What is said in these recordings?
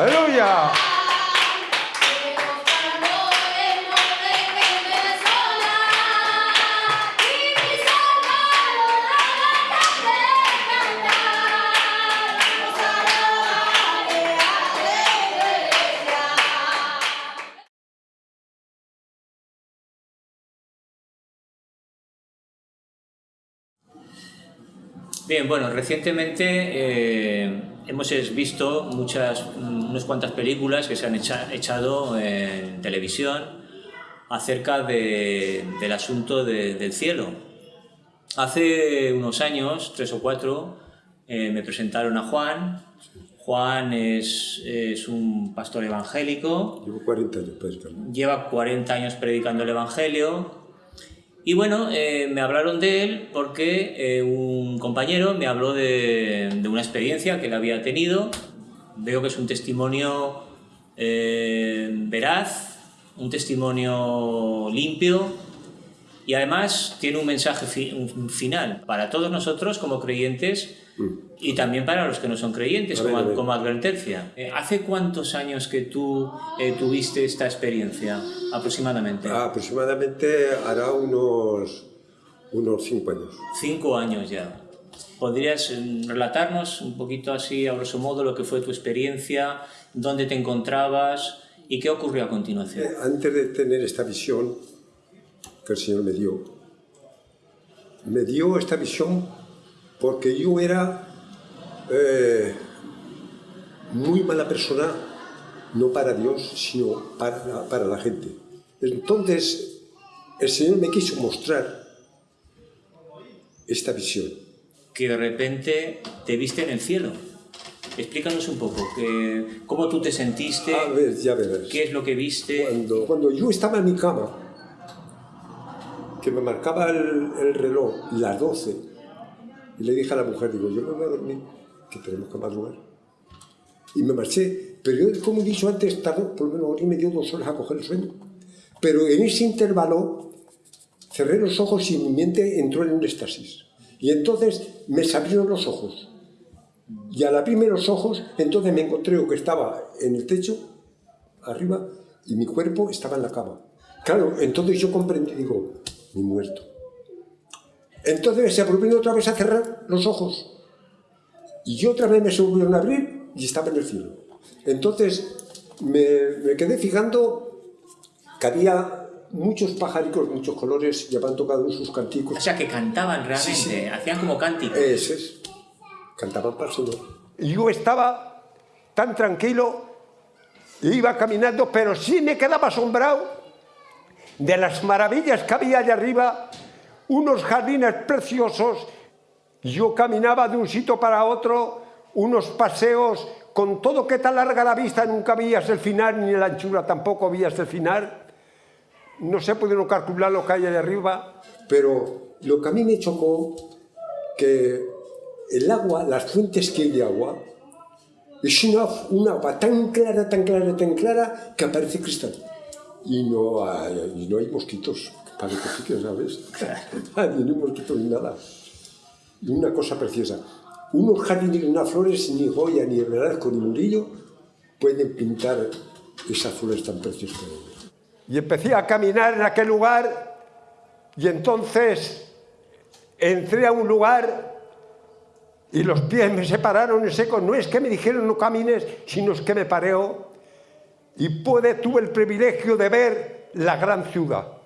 哎呦，呀。Bien, bueno, recientemente eh, hemos visto muchas, unas cuantas películas que se han echado en televisión acerca del asunto del cielo. Hace unos años, tres o cuatro, eh, me presentaron a Juan. Juan es, es, un pastor evangélico. Llevo 40 años predicando. Lleva 40 años predicando el Evangelio y bueno, eh, me hablaron de él porque eh, un compañero me habló de, una experiencia que él había tenido. Veo que es un testimonio eh, veraz, un testimonio limpio y además tiene un mensaje final para todos nosotros como creyentes y también para los que no son creyentes, como, advertencia. Eh, ¿Hace cuántos años que tú eh, tuviste esta experiencia, aproximadamente? Ah, aproximadamente hará unos, unos cinco años. Cinco años ya. ¿Podrías mm, relatarnos un poquito así, a grosso modo, lo que fue tu experiencia, dónde te encontrabas y qué ocurrió a continuación? Eh, antes de tener esta visión que el Señor me dio, me dio esta visión porque yo era eh, muy mala persona, no para Dios, sino para la, para la gente. Entonces, el Señor me quiso mostrar esta visión. Que de repente te viste en el cielo. Explícanos un poco, que, cómo tú te sentiste, A ver, ya verás. qué es lo que viste. Cuando, cuando yo estaba en mi cama, que me marcaba el, el reloj las 12, y le dije a la mujer, digo, yo me voy a dormir, que tenemos que madrugar. Y me marché, pero yo, como he dicho antes, tardó por lo menos me dio dos horas a coger el sueño. Pero en ese intervalo cerré los ojos y mi mente entró en un éxtasis. Y entonces me se abrieron los ojos. Y al abrirme los ojos, entonces me encontré que estaba en el techo, arriba, y mi cuerpo estaba en la cama. Claro, entonces yo comprendí, digo, mi muerto. Entonces se volvieron otra vez a cerrar los ojos. Y otra vez me se volvieron a abrir y estaba en el cielo. Entonces me, quedé fijando que había muchos pajaricos, muchos colores, llevando cada uno sus canticos. O sea, que cantaban realmente, hacían como cánticos. Eso es. Cantaban para el Señor. Y yo estaba tan tranquilo, iba caminando, pero sí me quedaba asombrado de las maravillas que había allá arriba unos jardines preciosos, yo caminaba de un sitio para otro, unos paseos, con todo que te larga la vista, nunca veías el final, ni la anchura tampoco veías el final. No se puede calcular lo que hay allá arriba. Pero lo que a mí me chocó, que el agua, las fuentes que hay de agua, es una, una agua tan clara, tan clara, tan clara, que aparece cristal. Y no y no hay mosquitos para que sí que sabes. ni un mosquito ni nada. Y una cosa preciosa. Unos jardines, unas flores, ni Goya, ni Velasco, ni Murillo pueden pintar esas flores tan preciosas. Y empecé a caminar en aquel lugar y entonces entré a un lugar y los pies me separaron en seco. No es que me dijeron no camines, sino es que me pareo y pude, tuve el privilegio de ver la gran ciudad.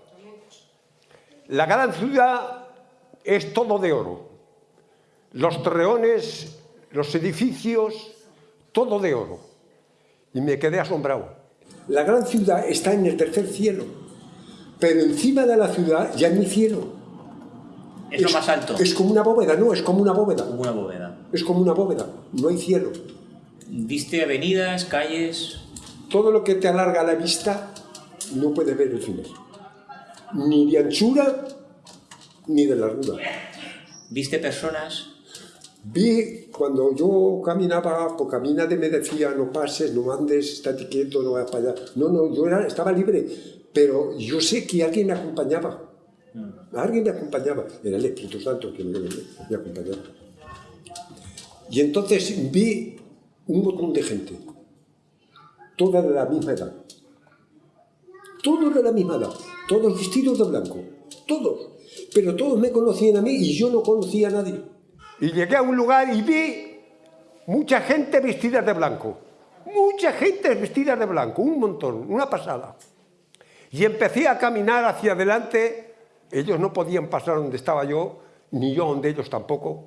La gran ciudad es todo de oro. Los torreones, los edificios, todo de oro. Y me quedé asombrado. La gran ciudad está en el tercer cielo, pero encima de la ciudad ya no hay cielo. Es, lo más alto. Es como una bóveda, no, es como una bóveda. Como una bóveda. Es como una bóveda, no hay cielo. ¿Viste avenidas, calles? Todo lo que te alarga la vista no puede ver el final ni de anchura ni de largura. ¿Viste personas? Vi cuando yo caminaba, por caminade me decía no pases, no andes, estate quieto, no vayas para allá. No, no, yo era, estaba libre, pero yo sé que alguien me acompañaba. Mm. Alguien me acompañaba. Era el Espíritu Santo que me, me acompañaba. Y entonces vi un montón de gente. todas de la misma edad. Todos de la misma edad, todos vestidos de blanco, todos. Pero todos me conocían a mí y yo no conocía a nadie. Y llegué a un lugar y vi mucha gente vestida de blanco. Mucha gente vestida de blanco, un montón, una pasada. Y empecé a caminar hacia adelante. Ellos no podían pasar donde estaba yo, ni yo donde ellos tampoco.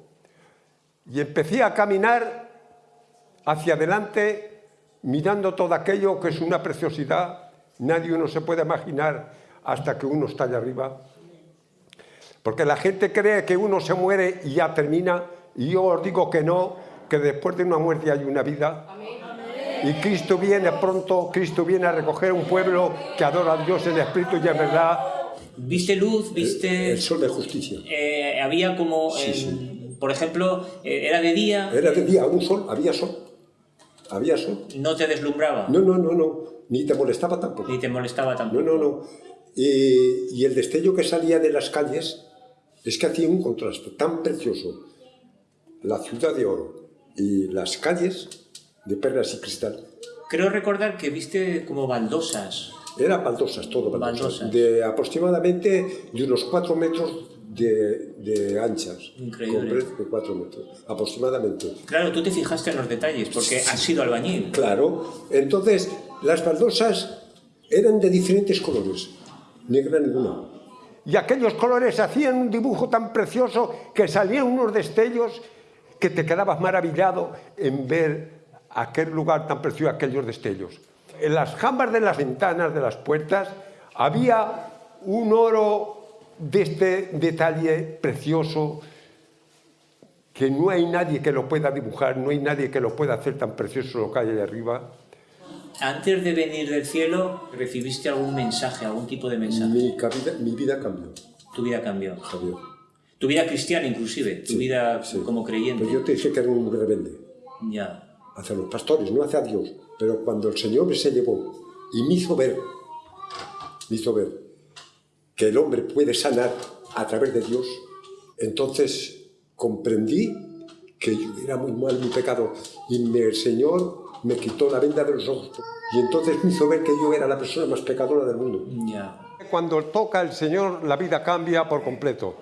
Y empecé a caminar hacia adelante mirando todo aquello que es una preciosidad. Nadie uno se puede imaginar hasta que uno está allá arriba. Porque la gente cree que uno se muere y ya termina, y yo os digo que no, que después de una muerte hay una vida. Y Cristo viene pronto, Cristo viene a recoger un pueblo que adora a Dios en espíritu y en verdad. ¿Viste luz? ¿Viste...? El sol de justicia. Eh, había como, Sí, en- sí. por ejemplo, eh, era de día, Era de día, un sol, había sol. Había sol. no te deslumbraba, No, no, no, no. Ni te molestaba tampoco. ni te molestaba tampoco. No, no, no. Y, y el destello que salía de las calles es que hacía un contraste tan precioso. La ciudad de oro y las calles de perlas y cristal. Creo recordar que viste como baldosas. Eran baldosas, todo baldosas. Baldosas. De aproximadamente de unos 4 metros de, de anchas. Increíble. Con de 4 metros, aproximadamente. Claro, tú te fijaste en los detalles, porque has sido albañil. Claro. Entonces, las baldosas eran de diferentes colores. Negra ninguna. Y aquellos colores hacían un dibujo tan precioso que salían unos destellos que te quedabas maravillado en ver aquel lugar tan precioso, aquellos destellos. En las jambas de las ventanas, de las puertas, había un oro de este detalle precioso que no hay nadie que lo pueda dibujar, no hay nadie que lo pueda hacer tan precioso lo que hay ahí arriba. Antes de venir del cielo, recibiste algún mensaje, algún tipo de mensaje. Mi, cabida- mi vida cambió, Tu vida cambió. Javier. Tu vida cristiana inclusive, tu Sí, vida sí. como creyente. Pero yo te dije que era un rebelde. Ya. hacia los pastores, no hacia Dios. Pero cuando el Señor me se llevó y me hizo ver, me hizo ver que el hombre puede sanar a través de Dios, entonces comprendí que yo era muy mal mi pecado y me- el Señor me quitó la venda de los ojos y entonces me hizo ver que yo era la persona más pecadora del mundo. Ya. Cuando toca el Señor, la vida cambia por completo.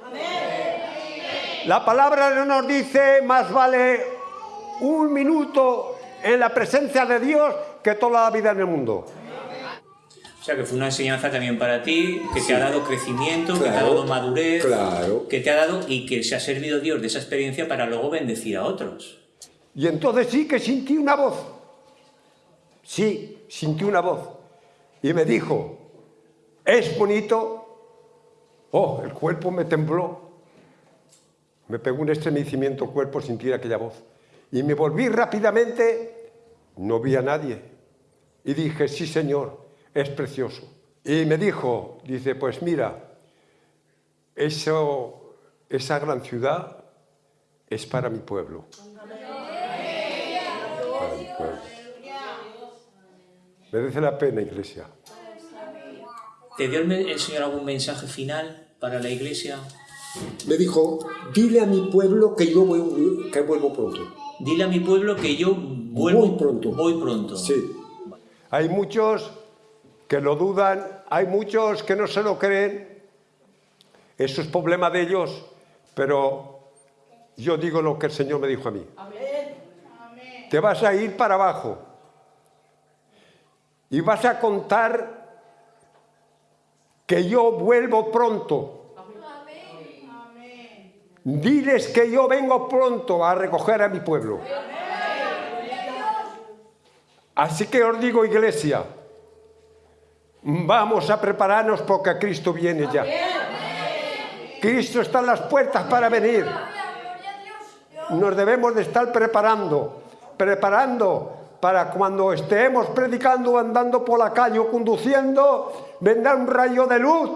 La palabra no nos dice más vale un minuto en la presencia de Dios que toda la vida en el mundo. O sea que fue una enseñanza también para ti, que te ha dado crecimiento, que te ha Claro, dado madurez, claro. que te ha dado y que se ha servido Dios de esa experiencia para luego bendecir a otros. Y entonces sí que sentí una voz. Sí, sentí una voz. Y me dijo, es bonito. Oh, el cuerpo me tembló. Me pegó un estremecimiento el cuerpo sentir aquella voz. Y me volví rápidamente, no vi a nadie. Y dije, sí señor, es precioso. Y me dijo, dice, pues mira, eso, esa gran ciudad es para mi pueblo. Para mi pueblo. Merece la pena, iglesia. ¿Te dio el, Señor algún mensaje final para la iglesia? Me dijo, dile a mi pueblo que yo voy- que vuelvo pronto. Dile a mi pueblo que yo vuelvo Voy pronto. Voy pronto. Sí, Hay muchos que lo dudan, hay muchos que no se lo creen. Eso es problema de ellos, pero yo digo lo que el Señor me dijo a mí. Te vas a ir para abajo y vas a contar que yo vuelvo pronto. Diles que yo vengo pronto a recoger a mi pueblo. Así que os digo, iglesia, vamos a prepararnos porque Cristo viene ya. Cristo está en las puertas para venir. Nos debemos de estar preparando, preparando para cuando estemos predicando, andando por la calle o conduciendo, vendrá un rayo de luz,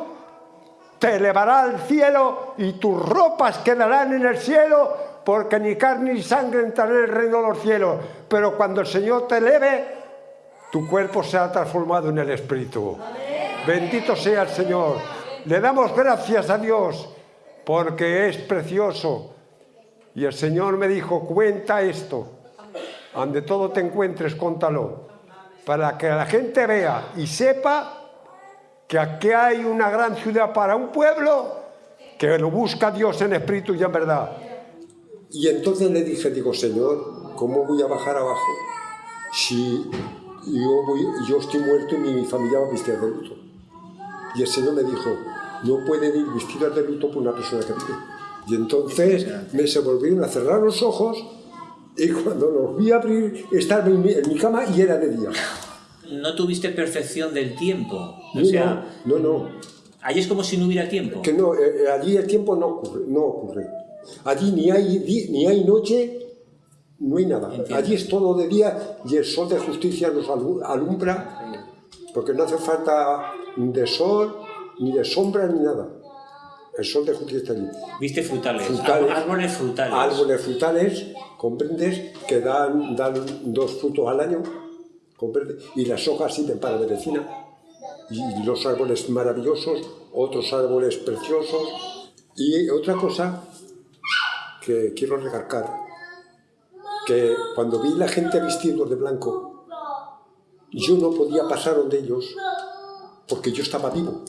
te elevará al cielo y tus ropas quedarán en el cielo, porque ni carne ni sangre entrará en el reino de los cielos. Pero cuando el Señor te eleve, tu cuerpo será transformado en el Espíritu. Bendito sea el Señor. Le damos gracias a Dios porque es precioso. Y el Señor me dijo, cuenta esto. Ande todo te encuentres, contalo. para que la gente vea y sepa que aquí hay una gran ciudad para un pueblo que lo busca Dios en espíritu y en verdad. Y entonces le dije, digo, Señor, ¿cómo voy a bajar abajo si yo, voy, yo estoy muerto y mi familia va a vestir de luto? Y el Señor me dijo, no pueden ir vestidas de luto por una persona que vive. Y entonces me se volvieron a cerrar los ojos y cuando los vi abrir estaba en mi, en mi cama y era de día. No tuviste percepción del tiempo. O No, sea, no, no, allí es como si no hubiera tiempo. Que no, eh, eh, allí el tiempo no ocurre, no ocurre. Allí ni hay, ni hay noche, no hay nada. Entiendo. Allí es todo de día y el sol de justicia nos alu- alumbra, porque no hace falta de sol, ni de sombra, ni nada. El sol de justicia está allí. Viste frutales, Frutales. árboles frutales. Árboles frutales, comprendes, que dan, dan dos frutos al año, comprendes, y las hojas sirven para medicina. Y los árboles maravillosos, otros árboles preciosos. Y otra cosa que quiero recalcar, que cuando vi la gente vestidos de blanco, yo no podía pasar donde ellos, porque yo estaba vivo.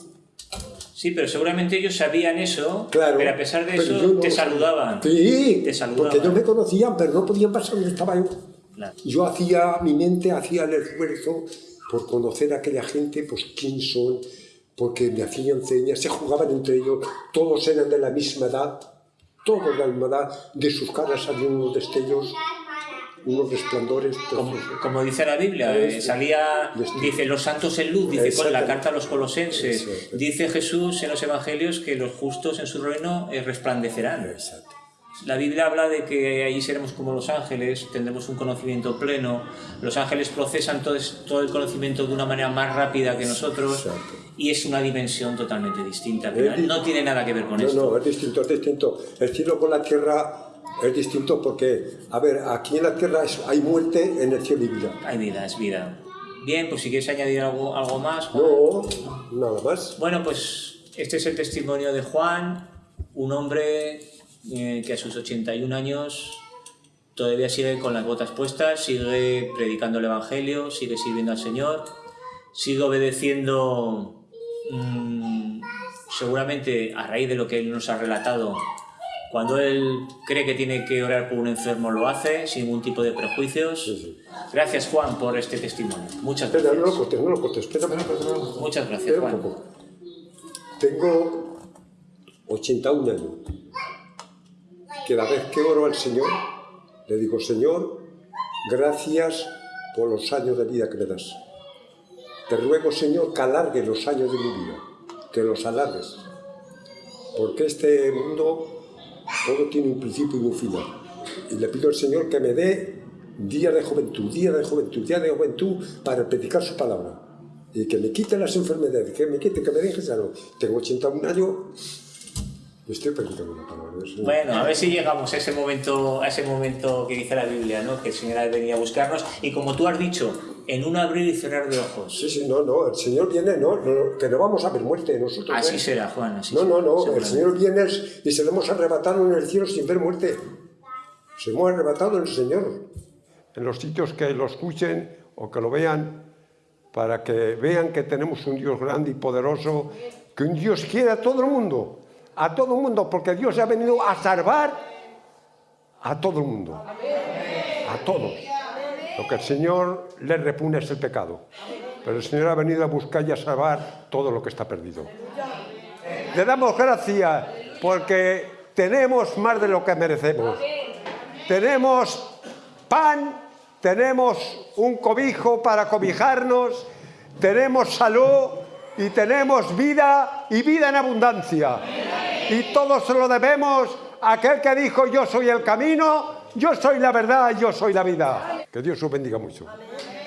Sí, pero seguramente ellos sabían eso, Claro, pero a pesar de eso no te saludaban. Sí, Te saludaban. porque ellos me conocían, pero no podían pasar donde estaba yo. Claro. Yo hacía, mi mente hacía el esfuerzo por conocer a aquella gente, pues quién son, porque me hacían señas, se jugaban entre ellos, todos eran de la misma edad, todos de la misma edad, de sus caras salían unos destellos, unos resplandores. Como, como dice la Biblia, eh, Sí. salía, Destino. dice los santos en luz, dice con la carta a los colosenses, Eso. dice Jesús en los evangelios que los justos en su reino eh, resplandecerán. Exacto. La Biblia habla de que allí seremos como los ángeles, tendremos un conocimiento pleno, los ángeles procesan todo, todo el conocimiento de una manera más rápida que nosotros Exacto. y es una dimensión totalmente distinta, pero no tiene nada que ver con No, esto. no, es distinto, es distinto. El cielo con la tierra es distinto porque, a ver, aquí en la tierra es- hay muerte, en el cielo hay vida. Hay vida, es vida. Bien, pues si quieres añadir algo, algo más. Juan. No, nada más. Bueno, pues este es el testimonio de Juan, un hombre eh, que a sus 81 años todavía sigue con las botas puestas, sigue predicando el Evangelio, sigue sirviendo al Señor, sigue obedeciendo mm, seguramente a raíz de lo que él nos ha relatado. Cuando él cree que tiene que orar por un enfermo, lo hace sin ningún tipo de prejuicios. Sí, sí. Gracias, Juan, por este testimonio. Muchas Espera, no lo gracias. cortes, no lo cortes. Espera, espera, espera. Muchas gracias, Juan. Tengo 81 años. Cada vez que oro al Señor, le digo, Señor, gracias por los años de vida que me das. Te ruego, Señor, que alargues los años de mi vida, que los alargues. Porque este mundo todo tiene un principio y un final. Y le pido al Señor que me dé día de juventud, día de juventud, día de juventud para predicar su palabra. Y que me quite las enfermedades, que me quite, que me deje sano. Tengo 81 años estoy predicando la palabra Señor. Bueno, a ver si llegamos a ese momento, a ese momento que dice la Biblia, ¿no? Que el Señor venir a buscarnos y como tú has dicho, en un abrir y cerrar de ojos. Sí, sí, no, no, el Señor viene, no, no, que no vamos a ver muerte nosotros. Así ¿eh? será, Juan, así No, no, no, el. Señor viene y seremos arrebatados en el cielo sin ver muerte. Seremos arrebatados en el Señor. en los sitios que lo escuchen o que lo vean, para que vean que tenemos un Dios grande y poderoso, que un Dios quiere a todo el mundo, a todo el mundo, porque Dios ha venido a salvar a todo el mundo, a todos. Lo que el Señor le repugna es el pecado, pero el Señor ha venido a buscar y a salvar todo lo que está perdido. Le damos gracias porque tenemos más de lo que merecemos. Tenemos pan, tenemos un cobijo para cobijarnos, tenemos salud y tenemos vida y vida en abundancia. Y todo se lo debemos a aquel que dijo yo soy el camino, yo soy la verdad, yo soy la vida. Que Dios os bendiga moito. Amén.